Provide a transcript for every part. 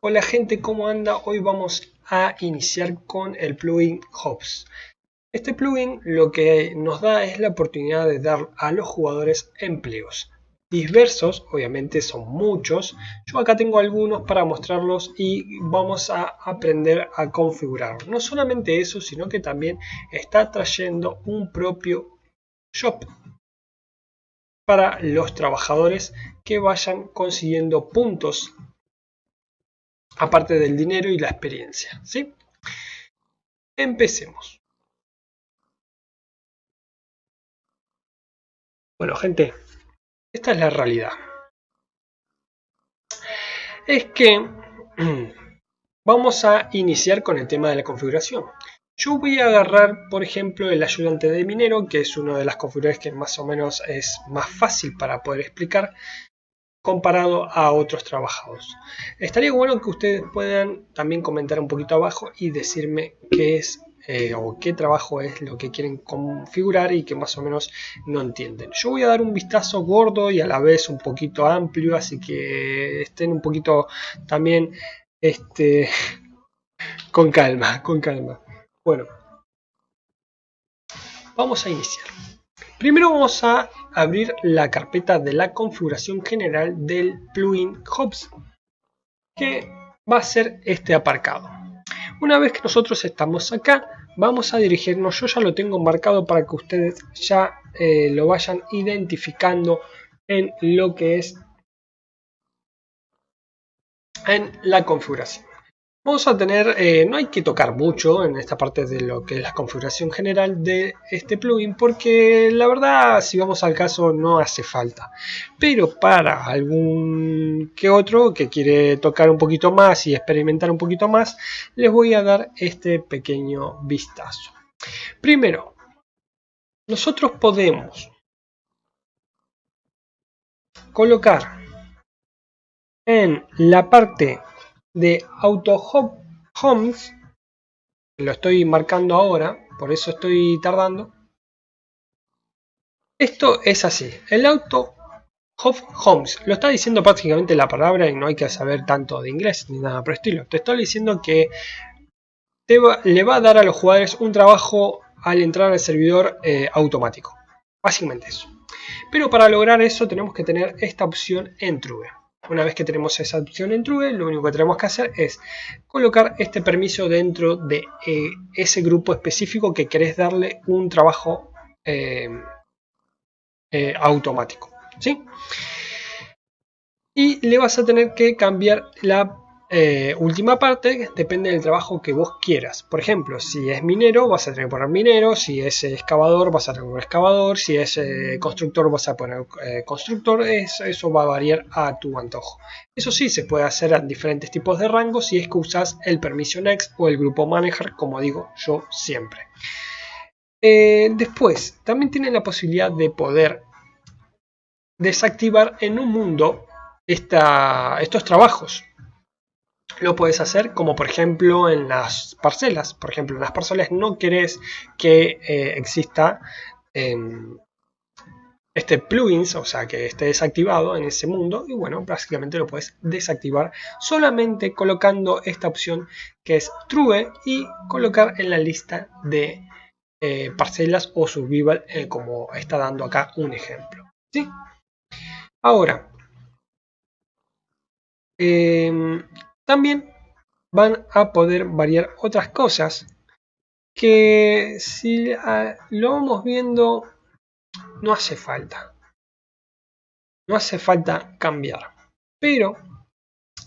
Hola gente, ¿cómo anda? Hoy vamos a iniciar con el plugin Hops. Este plugin lo que nos da es la oportunidad de dar a los jugadores empleos diversos, obviamente son muchos. Yo acá tengo algunos para mostrarlos y vamos a aprender a configurar. No solamente eso, sino que también está trayendo un propio shop para los trabajadores que vayan consiguiendo puntos aparte del dinero y la experiencia. ¿sí? Empecemos. Bueno, gente, esta es la realidad. Es que vamos a iniciar con el tema de la configuración. Yo voy a agarrar, por ejemplo, el ayudante de minero, que es una de las configuraciones que más o menos es más fácil para poder explicar comparado a otros trabajadores. Estaría bueno que ustedes puedan también comentar un poquito abajo y decirme qué es eh, o qué trabajo es lo que quieren configurar y que más o menos no entienden. Yo voy a dar un vistazo gordo y a la vez un poquito amplio, así que estén un poquito también este, con calma, con calma. Bueno, vamos a iniciar. Primero vamos a abrir la carpeta de la configuración general del plugin Hops, que va a ser este aparcado. Una vez que nosotros estamos acá, vamos a dirigirnos, yo ya lo tengo marcado para que ustedes ya eh, lo vayan identificando en lo que es en la configuración. Vamos a tener, eh, no hay que tocar mucho en esta parte de lo que es la configuración general de este plugin porque la verdad si vamos al caso no hace falta. Pero para algún que otro que quiere tocar un poquito más y experimentar un poquito más, les voy a dar este pequeño vistazo. Primero, nosotros podemos colocar en la parte de Auto Homes, lo estoy marcando ahora, por eso estoy tardando. Esto es así, el Auto Homes, lo está diciendo prácticamente la palabra y no hay que saber tanto de inglés ni nada por el estilo. Te estoy diciendo que le va a dar a los jugadores un trabajo al entrar al servidor eh, automático. Básicamente eso. Pero para lograr eso tenemos que tener esta opción en True. Una vez que tenemos esa opción en True, lo único que tenemos que hacer es colocar este permiso dentro de eh, ese grupo específico que querés darle un trabajo eh, eh, automático. ¿sí? Y le vas a tener que cambiar la eh, última parte depende del trabajo que vos quieras. Por ejemplo, si es minero, vas a tener que poner minero. Si es excavador, vas a tener que poner excavador. Si es eh, constructor, vas a poner eh, constructor. Eso, va a variar a tu antojo. Eso sí, se puede hacer en diferentes tipos de rangos si es que usas el permiso next o el grupo manager, como digo yo siempre. después, también tienen la posibilidad de poder desactivar en un mundo estos trabajos lo puedes hacer como por ejemplo en las parcelas. Por ejemplo, en las parcelas no querés que eh, exista em, este plugins, o sea que esté desactivado en ese mundo y bueno, básicamente lo puedes desactivar solamente colocando esta opción que es True y colocar en la lista de eh, parcelas o survival eh, como está dando acá un ejemplo. ¿sí? Ahora, em, también van a poder variar otras cosas que si lo vamos viendo no hace falta. No hace falta cambiar. Pero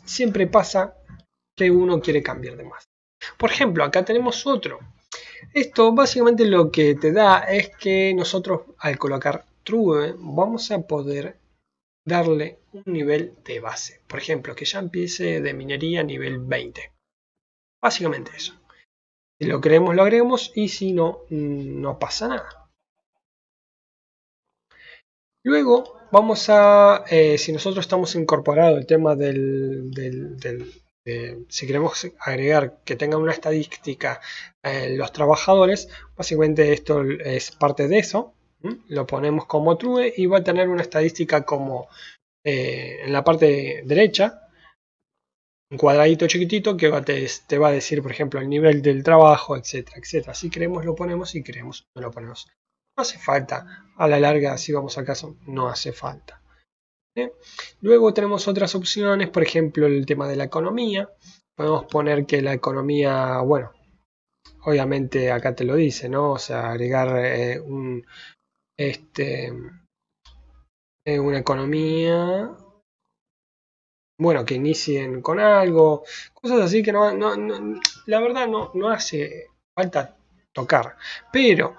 siempre pasa que uno quiere cambiar de más. Por ejemplo, acá tenemos otro. Esto básicamente lo que te da es que nosotros al colocar true vamos a poder darle un nivel de base. Por ejemplo, que ya empiece de minería nivel 20. Básicamente eso. Si lo queremos, lo agregamos y si no, no pasa nada. Luego vamos a, eh, si nosotros estamos incorporado el tema del, si queremos agregar que tengan una estadística eh, los trabajadores, básicamente esto es parte de eso lo ponemos como true y va a tener una estadística como eh, en la parte derecha un cuadradito chiquitito que te, va a decir, por ejemplo, el nivel del trabajo, etcétera, etcétera. Si queremos lo ponemos, si queremos no lo ponemos. No hace falta. A la larga, si vamos al caso, no hace falta. Luego tenemos otras opciones, por ejemplo, el tema de la economía. Podemos poner que la economía, bueno, obviamente acá te lo dice, ¿no? O sea, agregar eh, un, este, eh, una economía bueno, que inicien con algo, cosas así que no, la verdad no, no hace falta tocar. Pero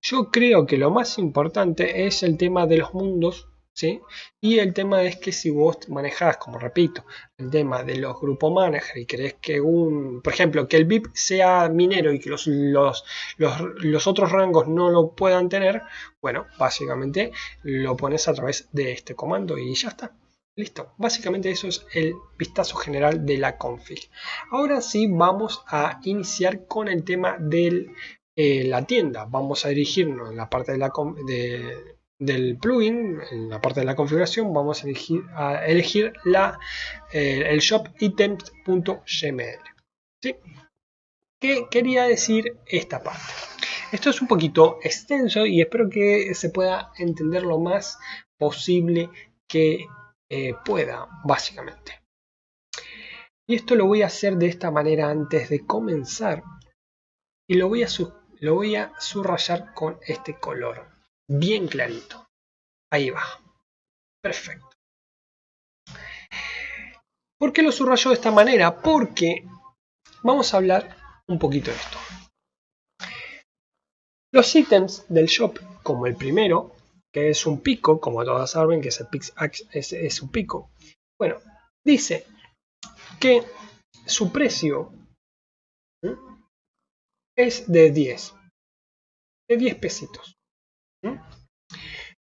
yo creo que lo más importante es el tema de los mundos, ¿sí? Y el tema es que si vos manejás, como repito, el tema de los grupos manager y querés que un, por ejemplo, que el VIP sea minero y que los, los, los, otros rangos no lo puedan tener, bueno, básicamente lo pones a través de este comando y ya está. Listo, básicamente eso es el vistazo general de la config. Ahora sí vamos a iniciar con el tema de eh, la tienda. Vamos a dirigirnos en la parte de la, del plugin, en la parte de la configuración, vamos a elegir, a elegir la, eh, el shop items.gml. ¿sí? ¿Qué quería decir esta parte? Esto es un poquito extenso y espero que se pueda entender lo más posible que eh, pueda, básicamente. Y esto lo voy a hacer de esta manera antes de comenzar. Y lo voy a, lo voy a subrayar con este color. Bien clarito. Ahí va. Perfecto. ¿Por qué lo subrayo de esta manera? Porque vamos a hablar un poquito de esto. Los ítems del shop, como el primero, que es un pico, como todas saben que es el es, un pico. Bueno, dice que su precio es de 10, de 10 pesitos.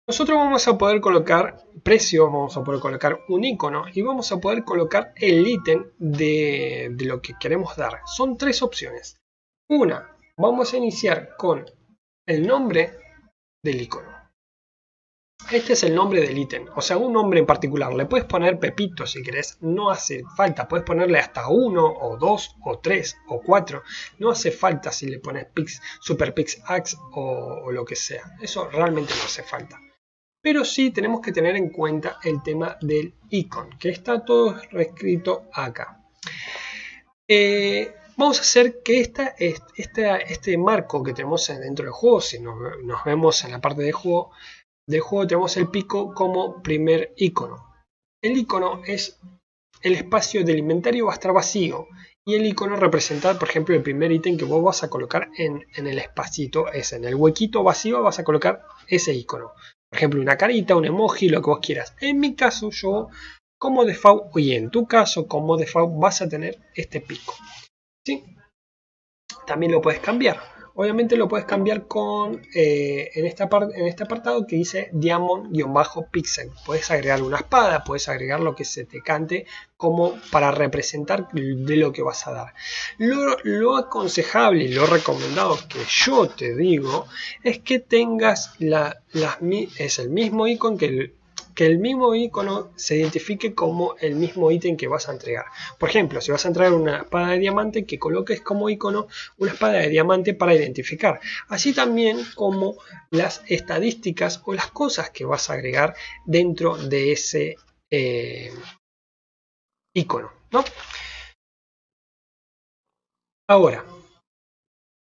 Nosotros vamos a poder colocar precio, vamos a poder colocar un icono y vamos a poder colocar el ítem de, lo que queremos dar. Son tres opciones. Una, vamos a iniciar con el nombre del icono. Este es el nombre del ítem, o sea, un nombre en particular. Le puedes poner Pepito si querés, no hace falta. Puedes ponerle hasta uno, o dos, o tres, o cuatro. No hace falta si le pones Pix, Super Pix Axe o, lo que sea. Eso realmente no hace falta. Pero sí tenemos que tener en cuenta el tema del icon, que está todo reescrito acá. Eh, vamos a hacer que esta, este marco que tenemos dentro del juego, si nos, vemos en la parte de juego, del juego tenemos el pico como primer icono. El icono es el espacio del inventario va a estar vacío y el icono representa, por ejemplo, el primer ítem que vos vas a colocar en, el espacito es en el huequito vacío vas a colocar ese icono. Por ejemplo, una carita, un emoji, lo que vos quieras. En mi caso, yo como default, y en tu caso, como default, vas a tener este pico. ¿Sí? También lo puedes cambiar. Obviamente lo puedes cambiar con eh, en, esta en este apartado que dice diamond-pixel. Puedes agregar una espada, puedes agregar lo que se te cante como para representar de lo que vas a dar. Lo, lo aconsejable y lo recomendado que yo te digo es que tengas la, las, es el mismo icono que el, que el mismo icono se identifique como el mismo ítem que vas a entregar. Por ejemplo, si vas a entregar una espada de diamante, que coloques como icono una espada de diamante para identificar. Así también como las estadísticas o las cosas que vas a agregar dentro de ese eh, icono. ¿no? Ahora,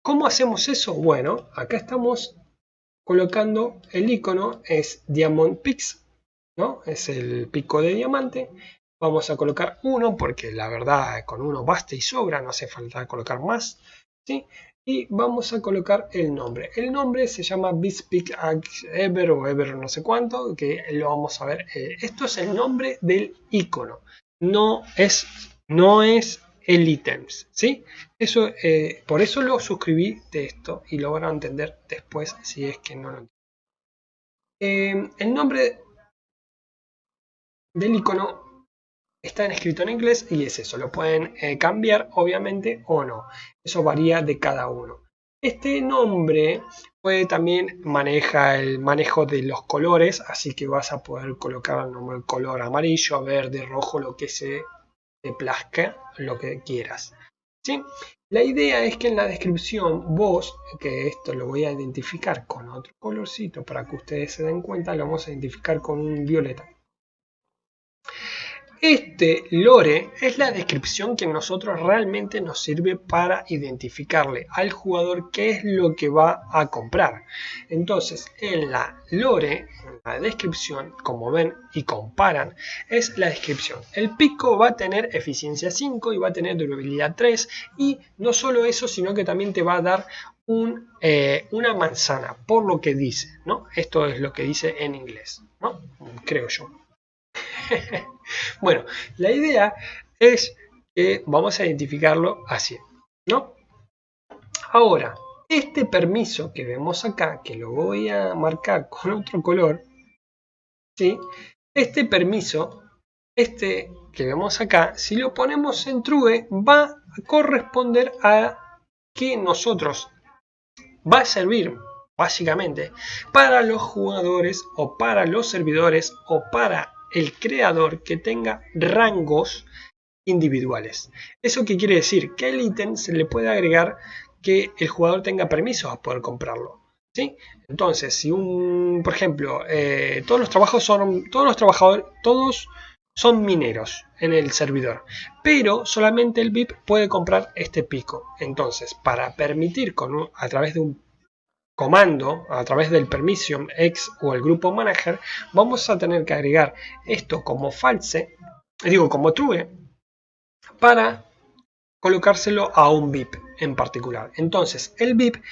¿cómo hacemos eso? Bueno, acá estamos colocando el icono es Diamond Pix Es el pico de diamante. Vamos a colocar uno porque la verdad con uno basta y sobra, no hace falta colocar más. ¿sí? Y vamos a colocar el nombre. El nombre se llama Bispic Ever o Ever no sé cuánto, que lo vamos a ver. Eh, esto es el nombre del icono, no es, no es el ítems, ¿sí? Eso, eh, por eso lo suscribí de esto y lo van a entender después si es que no lo entienden. Eh, el nombre del icono está escrito en inglés y es eso, lo pueden eh, cambiar obviamente o no, eso varía de cada uno. Este nombre puede también maneja el manejo de los colores, así que vas a poder colocar el nombre color amarillo, verde, rojo, lo que se te plazca lo que quieras. ¿sí? La idea es que en la descripción vos, que esto lo voy a identificar con otro colorcito para que ustedes se den cuenta, lo vamos a identificar con un violeta. Este lore es la descripción que a nosotros realmente nos sirve para identificarle al jugador qué es lo que va a comprar. Entonces, en la lore, en la descripción, como ven y comparan, es la descripción. El pico va a tener eficiencia 5 y va a tener durabilidad 3 y no solo eso, sino que también te va a dar eh, una manzana, por lo que dice, ¿no? Esto es lo que dice en inglés, ¿no? Creo yo. bueno, la idea es que vamos a identificarlo así, ¿no? Ahora, este permiso que vemos acá, que lo voy a marcar con otro color, ¿sí? Este permiso, este que vemos acá, si lo ponemos en true, va a corresponder a que nosotros va a servir básicamente para los jugadores o para los servidores o para el creador que tenga rangos individuales. ¿Eso qué quiere decir? Que el ítem se le puede agregar que el jugador tenga permiso a poder comprarlo. ¿sí? Entonces, si un, por ejemplo, eh, todos los trabajos son, todos los trabajadores, todos son mineros en el servidor, pero solamente el VIP puede comprar este pico. Entonces, para permitir con a través de un comando a través del permission x o el grupo manager vamos a tener que agregar esto como false digo como true para colocárselo a un VIP en particular. Entonces el VIP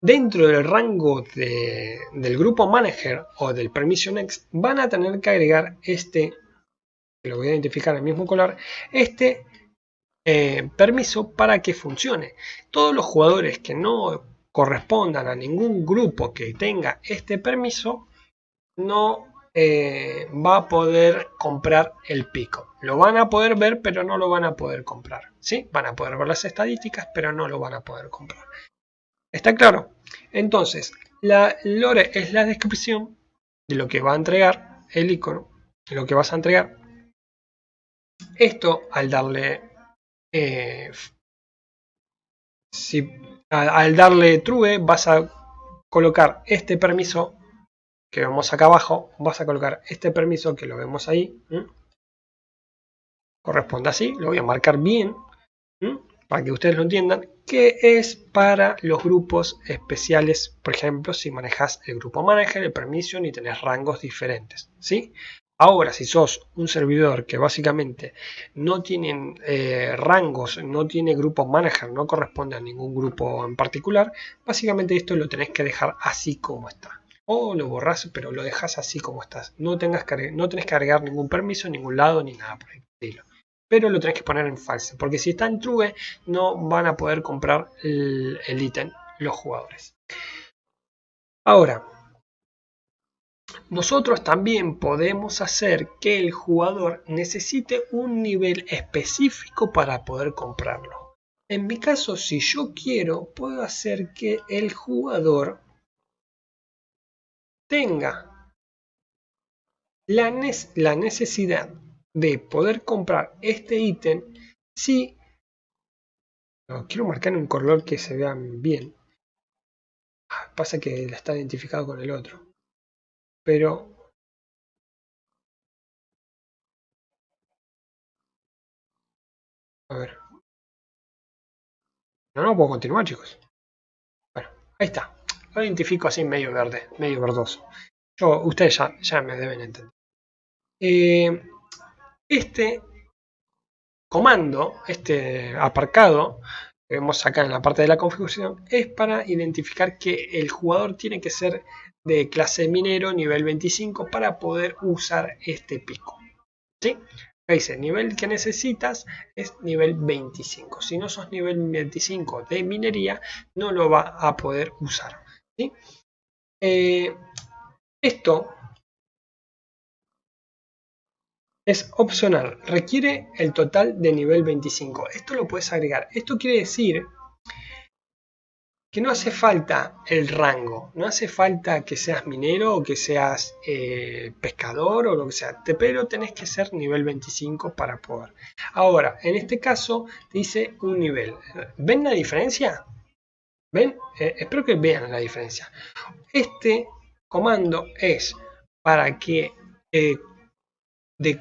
dentro del rango del grupo manager o del permission x van a tener que agregar este lo voy a identificar en el mismo color este eh, permiso para que funcione. Todos los jugadores que no correspondan a ningún grupo que tenga este permiso, no eh, va a poder comprar el pico. Lo van a poder ver, pero no lo van a poder comprar. ¿sí? Van a poder ver las estadísticas, pero no lo van a poder comprar. ¿Está claro? Entonces, la lore es la descripción de lo que va a entregar el icono, de lo que vas a entregar. Esto, al darle... Eh, si al darle true vas a colocar este permiso que vemos acá abajo, vas a colocar este permiso que lo vemos ahí, corresponde así, lo voy a marcar bien, para que ustedes lo entiendan, que es para los grupos especiales, por ejemplo, si manejas el grupo manager, el permission y tenés rangos diferentes, ¿sí? Ahora, si sos un servidor que básicamente no tiene eh, rangos, no tiene grupo manager, no corresponde a ningún grupo en particular, básicamente esto lo tenés que dejar así como está. O lo borras, pero lo dejas así como estás. No, tengas que, no tenés que agregar ningún permiso ningún lado ni nada por el estilo. Pero lo tenés que poner en false, porque si está en true no van a poder comprar el ítem los jugadores. Ahora, nosotros también podemos hacer que el jugador necesite un nivel específico para poder comprarlo. En mi caso, si yo quiero, puedo hacer que el jugador tenga la, necesidad de poder comprar este ítem si quiero marcar un color que se vea bien. Ah, pasa que está identificado con el otro pero a ver. No, no puedo continuar chicos. Bueno, ahí está. Lo identifico así medio verde, medio verdoso. Yo, ustedes ya, ya me deben entender. Eh, este comando, este aparcado que vemos acá en la parte de la configuración es para identificar que el jugador tiene que ser de clase minero nivel 25 para poder usar este pico. ¿Sí? dice, nivel que necesitas es nivel 25. Si no sos nivel 25 de minería, no lo va a poder usar. ¿sí? Eh, esto es opcional. Requiere el total de nivel 25. Esto lo puedes agregar. Esto quiere decir que no hace falta el rango, no hace falta que seas minero o que seas eh, pescador o lo que sea, pero tenés que ser nivel 25 para poder. Ahora, en este caso dice un nivel. ¿Ven la diferencia? ¿Ven? Eh, espero que vean la diferencia. Este comando es para que eh,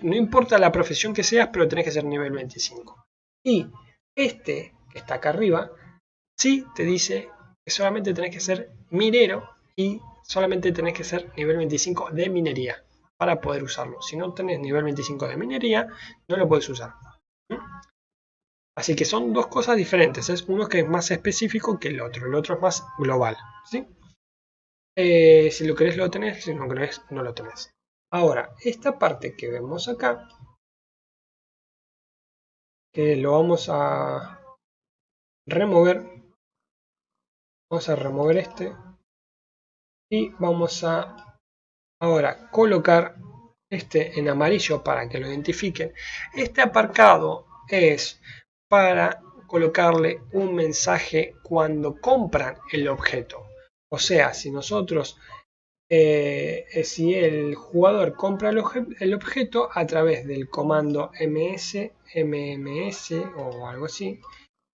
no importa la profesión que seas, pero tenés que ser nivel 25. Y este que está acá arriba, sí te dice que solamente tenés que ser minero y solamente tenés que ser nivel 25 de minería para poder usarlo. Si no tenés nivel 25 de minería, no lo puedes usar. ¿Mm? Así que son dos cosas diferentes. Es uno que es más específico que el otro. El otro es más global. ¿sí? Eh, si lo querés lo tenés, si no querés no lo tenés. Ahora, esta parte que vemos acá, que lo vamos a remover, vamos a remover este y vamos a ahora colocar este en amarillo para que lo identifiquen. Este aparcado es para colocarle un mensaje cuando compran el objeto. O sea, si nosotros eh, si el jugador compra el, objeto a través del comando ms, mms o algo así,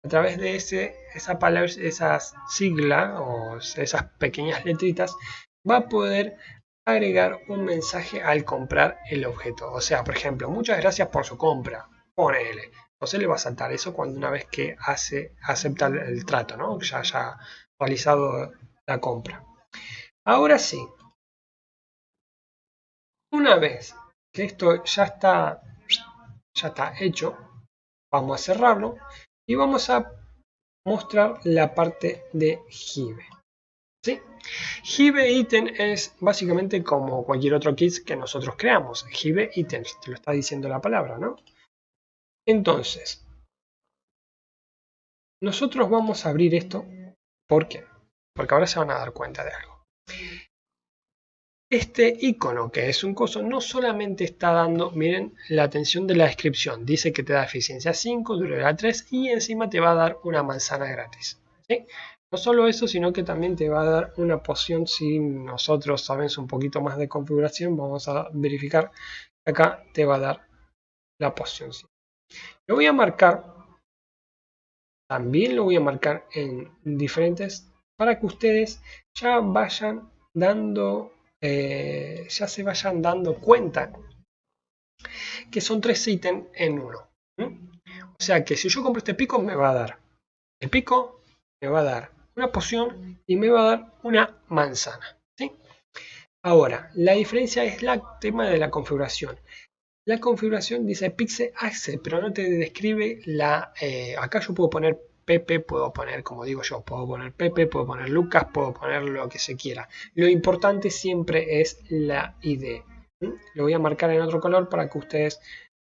a través de ese, esa palabra, esas siglas o esas pequeñas letritas, va a poder agregar un mensaje al comprar el objeto. O sea, por ejemplo, muchas gracias por su compra. Ponele. se le va a saltar eso cuando una vez que hace, acepta el, trato, ¿no? Ya haya realizado la compra. Ahora sí, una vez que esto ya está, ya está hecho, vamos a cerrarlo y vamos a mostrar la parte de Hive. ¿sí? Hive Item es básicamente como cualquier otro kit que nosotros creamos. Hive Items, te lo está diciendo la palabra, ¿no? Entonces, nosotros vamos a abrir esto. ¿Por qué? Porque ahora se van a dar cuenta de algo. Este icono, que es un coso, no solamente está dando, miren, la atención de la descripción. Dice que te da eficiencia 5, durabilidad 3 y encima te va a dar una manzana gratis. No solo eso, sino que también te va a dar una poción si nosotros sabemos un poquito más de configuración. Vamos a verificar acá te va a dar la poción. Lo voy a marcar, también lo voy a marcar en diferentes para que ustedes ya vayan dando eh, ya se vayan dando cuenta que son tres ítems en uno. O sea que si yo compro este pico me va a dar el pico, me va a dar una poción y me va a dar una manzana. ¿sí? Ahora, la diferencia es el tema de la configuración. La configuración dice Pixel Access, pero no te describe la... Eh, acá yo puedo poner Pepe, puedo poner, como digo yo, puedo poner Pepe, puedo poner Lucas, puedo poner lo que se quiera. Lo importante siempre es la ID. Lo voy a marcar en otro color para que ustedes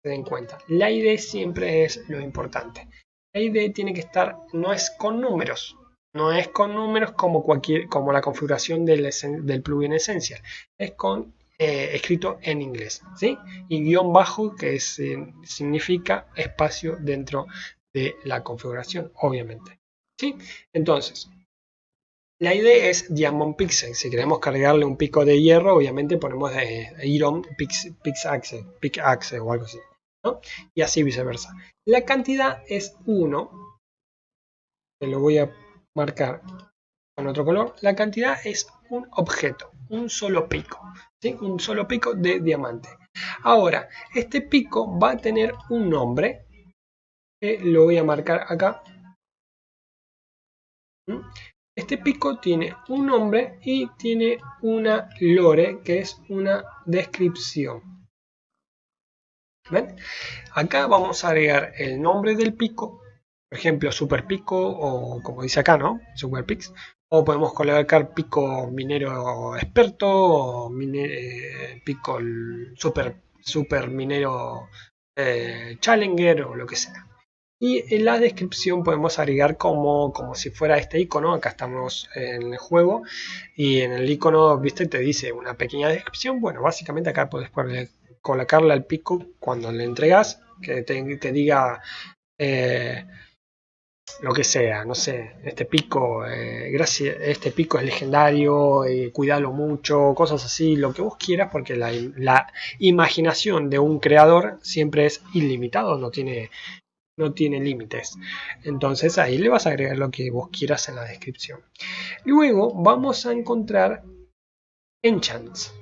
se den cuenta. La ID siempre es lo importante. La ID tiene que estar, no es con números, no es con números como, cualquier, como la configuración del, del plugin Essential. Es con eh, escrito en inglés. ¿sí? Y guion bajo que significa espacio dentro de la configuración, obviamente. ¿sí? Entonces, la idea es Diamond Pixel. Si queremos cargarle un pico de hierro, obviamente ponemos Iron Pix, Pixaxe, Pixaxe o algo así. Y así viceversa. La cantidad es 1. Que lo voy a marcar con otro color. La cantidad es un objeto, un solo pico. Un solo pico de diamante. Ahora, este pico va a tener un nombre lo voy a marcar acá. Este pico tiene un nombre y tiene una lore, que es una descripción. ¿Ven? Acá vamos a agregar el nombre del pico, por ejemplo, super pico o como dice acá, ¿no? Super pix. O podemos colocar pico minero experto o eh, pico super, super minero eh, challenger o lo que sea. Y en la descripción podemos agregar como, como si fuera este icono. Acá estamos en el juego. Y en el icono, viste, te dice una pequeña descripción. Bueno, básicamente acá puedes colocarle al pico cuando le entregas. Que te, diga... Eh, lo que sea, no sé, este pico, eh, gracias, este pico es legendario, eh, mucho, cosas así, lo que vos quieras, porque la, la, imaginación de un creador siempre es ilimitado, no tiene, no tiene límites. Entonces ahí le vas a agregar lo que vos quieras en la descripción. Luego vamos a encontrar enchants.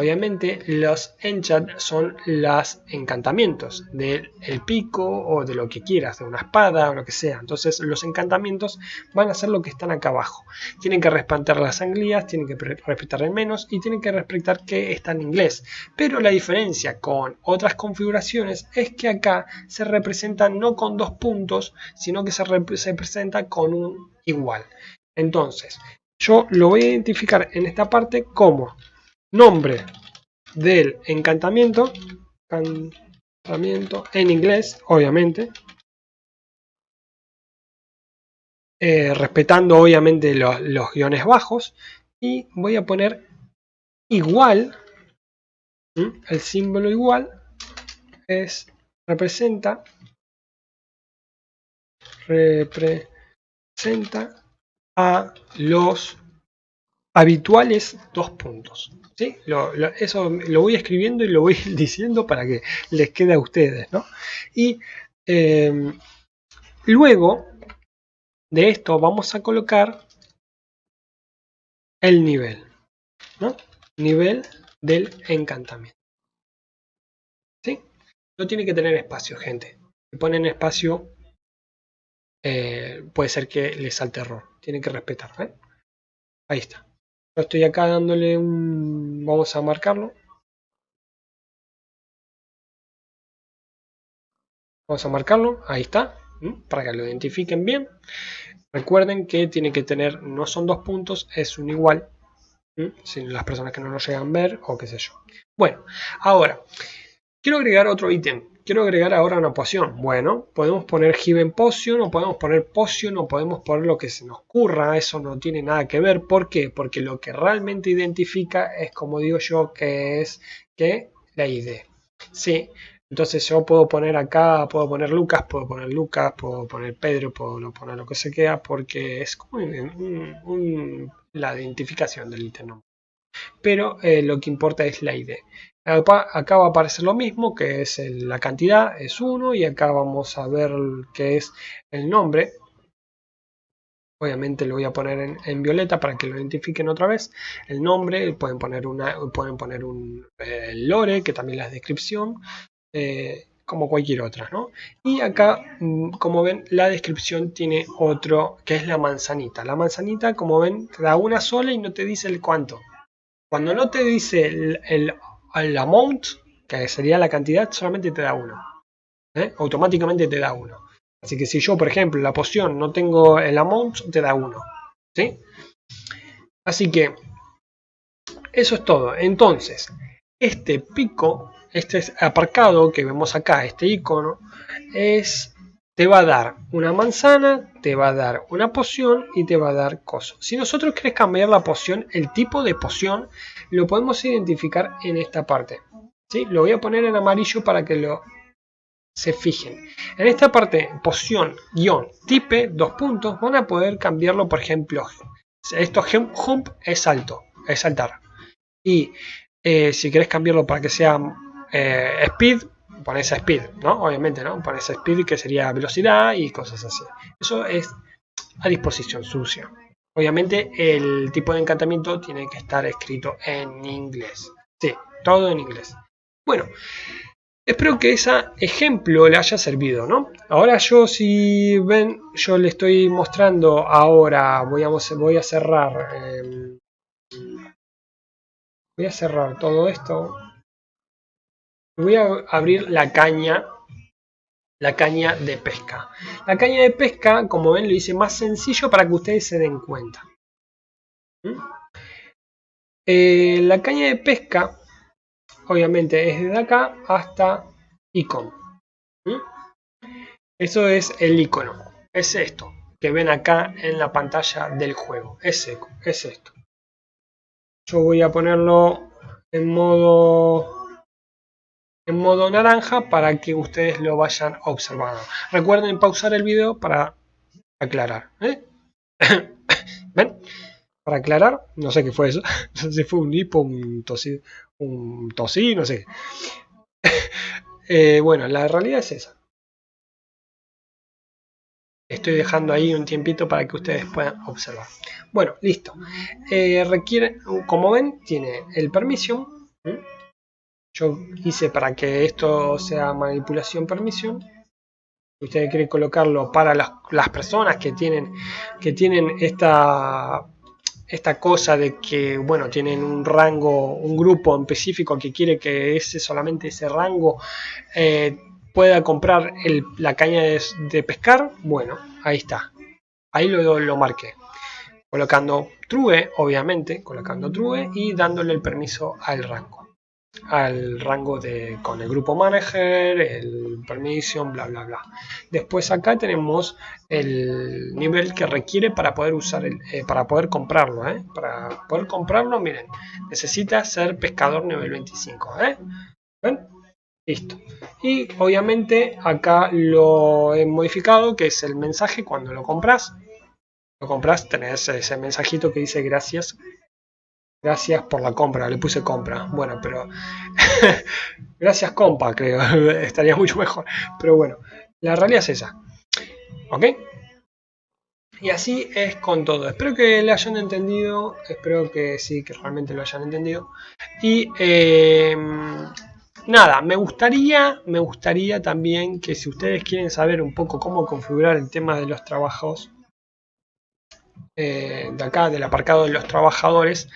Obviamente los enchant son los encantamientos del pico o de lo que quieras, de una espada o lo que sea. Entonces los encantamientos van a ser lo que están acá abajo. Tienen que respetar las anglías, tienen que respetar el menos y tienen que respetar que está en inglés. Pero la diferencia con otras configuraciones es que acá se representa no con dos puntos, sino que se representa con un igual. Entonces, yo lo voy a identificar en esta parte como nombre del encantamiento, encantamiento en inglés, obviamente, eh, respetando obviamente los, los, guiones bajos, y voy a poner igual, el símbolo igual es representa representa a los habituales dos puntos. ¿sí? eso lo voy escribiendo y lo voy diciendo para que les quede a ustedes. ¿no? Y em, luego de esto vamos a colocar el nivel. ¿no? Nivel del encantamiento. ¿Sí? No tiene que tener espacio, gente. Si ponen espacio, eh, puede ser que les salte error. Tienen que respetar. ¿eh? Ahí está estoy acá dándole un... vamos a marcarlo. Vamos a marcarlo, ahí está, para que lo identifiquen bien. Recuerden que tiene que tener, no son dos puntos, es un igual. Si las personas que no lo llegan a ver o qué sé yo. Bueno, ahora, quiero agregar otro ítem quiero agregar ahora una poción. Bueno, podemos poner Given Potion o podemos poner Potion o podemos poner lo que se nos ocurra. Eso no tiene nada que ver. ¿Por qué? Porque lo que realmente identifica es, como digo yo, que es que la ID. Sí, entonces yo puedo poner acá, puedo poner Lucas, puedo poner Lucas, puedo poner Pedro, puedo poner lo que se queda porque es como la identificación del ítem. Pero eh, lo que importa es la ID. Acá va a aparecer lo mismo, que es la cantidad, es 1, y acá vamos a ver qué es el nombre. Obviamente lo voy a poner en, violeta para que lo identifiquen otra vez. El nombre, pueden poner, una, pueden poner un eh, lore, que también la descripción, eh, como cualquier otra. ¿no? Y acá, mm, como ven, la descripción tiene otro, que es la manzanita. La manzanita, como ven, da una sola y no te dice el cuánto. Cuando no te dice el al amount, que sería la cantidad, solamente te da uno. ¿eh? Automáticamente te da uno. Así que si yo, por ejemplo, la poción no tengo el amount, te da uno. ¿sí? Así que eso es todo. Entonces, este pico, este aparcado que vemos acá, este icono, es te va a dar una manzana, te va a dar una poción y te va a dar cosas. Si nosotros queremos cambiar la poción, el tipo de poción, lo podemos identificar en esta parte. ¿sí? Lo voy a poner en amarillo para que lo se fijen. En esta parte, poción, guion, tipe, dos puntos, van a poder cambiarlo, por ejemplo, esto jump es salto, es saltar. Y eh, si querés cambiarlo para que sea eh, speed, pones speed, ¿no? Obviamente, ¿no? Pones speed que sería velocidad y cosas así. Eso es a disposición sucia. Obviamente el tipo de encantamiento tiene que estar escrito en inglés. Sí, todo en inglés. Bueno, espero que ese ejemplo le haya servido, ¿no? Ahora yo si ven, yo le estoy mostrando ahora, voy a, voy a cerrar, em, voy a cerrar todo esto voy a abrir la caña la caña de pesca. La caña de pesca, como ven, lo hice más sencillo para que ustedes se den cuenta. ¿Mm? Eh, la caña de pesca, obviamente, es desde acá hasta icon. ¿Mm? Eso es el icono. Es esto que ven acá en la pantalla del juego. Es, es esto. Yo voy a ponerlo en modo en modo naranja para que ustedes lo vayan observando. Recuerden pausar el video para aclarar. ¿eh? ¿Ven? Para aclarar, no sé qué fue eso. No sé si fue un hipo, un tosí, un tosí, no sé. Eh, bueno, la realidad es esa. Estoy dejando ahí un tiempito para que ustedes puedan observar. Bueno, listo. Eh, requiere, como ven, tiene el permission. Yo hice para que esto sea manipulación permission ustedes quieren colocarlo para las, personas que tienen, que tienen esta, esta cosa de que, bueno, tienen un rango, un grupo en específico que quiere que ese solamente ese rango eh, pueda comprar la caña de, pescar, bueno, ahí está. Ahí lo, lo marqué. Colocando true, obviamente, colocando true y dándole el permiso al rango al rango de con el grupo manager, el permission, bla bla bla. Después acá tenemos el nivel que requiere para poder usar el, eh, para poder comprarlo, ¿eh? Para poder comprarlo, miren, necesita ser pescador nivel 25, ¿eh? ¿Ven? Listo. Y obviamente acá lo he modificado, que es el mensaje cuando lo compras. Lo compras, tenés ese mensajito que dice gracias Gracias por la compra, le puse compra. Bueno, pero... Gracias compa, creo. Estaría mucho mejor. Pero bueno, la realidad es esa. ¿Ok? Y así es con todo. Espero que le hayan entendido. Espero que sí, que realmente lo hayan entendido. Y em, nada, me gustaría, me gustaría también que si ustedes quieren saber un poco cómo configurar el tema de los trabajos, eh, de acá, del aparcado de los trabajadores,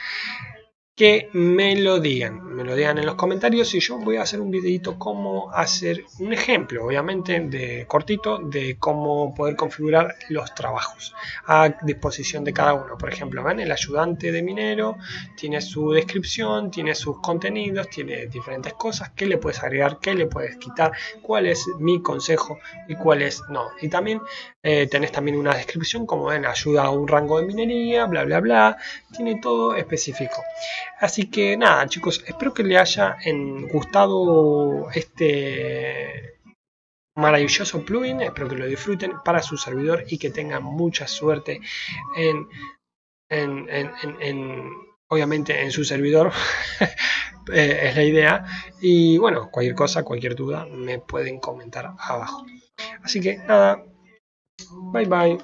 que me lo digan, me lo digan en los comentarios y yo voy a hacer un videito cómo hacer un ejemplo, obviamente de cortito, de cómo poder configurar los trabajos a disposición de cada uno. Por ejemplo, ven el ayudante de minero tiene su descripción, tiene sus contenidos, tiene diferentes cosas, qué le puedes agregar, qué le puedes quitar, cuál es mi consejo y cuál es no. Y también eh, tenés también una descripción, como ven, ayuda a un rango de minería, bla bla bla, tiene todo específico. Así que nada chicos, espero que les haya gustado este maravilloso plugin, espero que lo disfruten para su servidor y que tengan mucha suerte en, obviamente en su servidor, eh, es la idea. Y bueno, cualquier cosa, cualquier duda me pueden comentar abajo. Así que nada, bye bye.